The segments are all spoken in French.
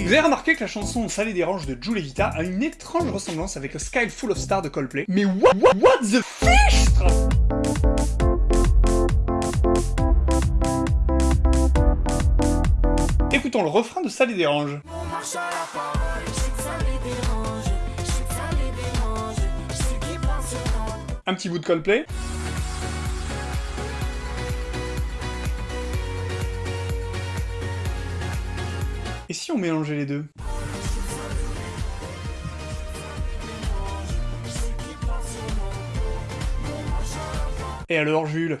Vous avez remarqué que la chanson Ça les dérange de Jules Vita a une étrange ressemblance avec Sky Full of Stars de Coldplay. Mais what, what, what the fish Écoutons le refrain de Ça les dérange. Un petit bout de Coldplay. Et si on mélangeait les deux? Et alors Jules?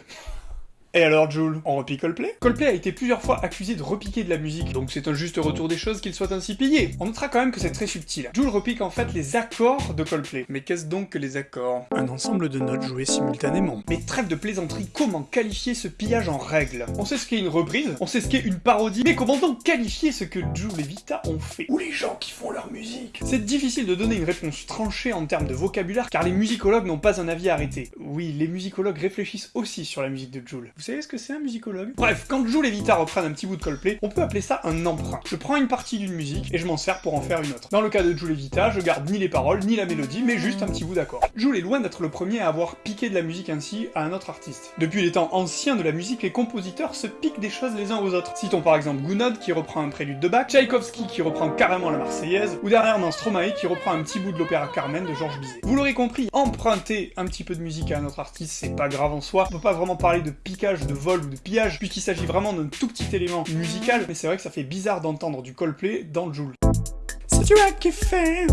Et alors Jules, on repique Coldplay? Coldplay a été plusieurs fois accusé de repiquer de la musique, donc c'est un juste retour des choses qu'il soit ainsi pillé. On notera quand même que c'est très subtil. Jules repique en fait les accords de Coldplay. Mais qu'est-ce donc que les accords? Un ensemble de notes jouées simultanément. Mais trêve de plaisanterie, comment qualifier ce pillage en règle? On sait ce qu'est une reprise, on sait ce qu'est une parodie, mais comment donc qualifier ce que Jules et Vita ont fait? Ou les gens qui font leur musique? C'est difficile de donner une réponse tranchée en termes de vocabulaire, car les musicologues n'ont pas un avis arrêté. Oui, les musicologues réfléchissent aussi sur la musique de Jules. Vous savez ce que c'est un musicologue? Bref, quand Jules et Vita reprennent un petit bout de Coldplay, on peut appeler ça un emprunt. Je prends une partie d'une musique et je m'en sers pour en faire une autre. Dans le cas de Jules et Vita, je garde ni les paroles, ni la mélodie, mais juste un petit bout d'accord. Jules est loin d'être le premier à avoir piqué de la musique ainsi à un autre artiste. Depuis les temps anciens de la musique, les compositeurs se piquent des choses les uns aux autres. Citons par exemple Gounod qui reprend un prélude de Bach, Tchaïkovski qui reprend carrément la Marseillaise, ou dernièrement Stromae qui reprend un petit bout de l'opéra Carmen de Georges Bizet. Vous l'aurez compris, emprunter un petit peu de musique à un autre artiste, c'est pas grave en soi. On peut pas vraiment parler de piquage, de vol ou de pillage, puisqu'il s'agit vraiment d'un tout petit élément musical, mais c'est vrai que ça fait bizarre d'entendre du Coldplay dans le Joule. Si tu as kiffé,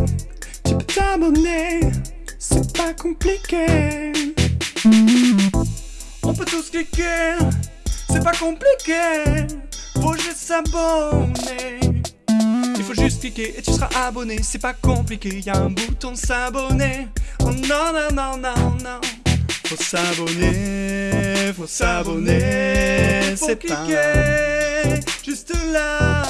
tu peux t'abonner, c'est pas compliqué. On peut tous cliquer, c'est pas compliqué, faut juste s'abonner. Il faut juste cliquer et tu seras abonné, c'est pas compliqué, y a un bouton s'abonner. Oh non non non non non. Faut s'abonner, faut s'abonner, c'est pas juste là.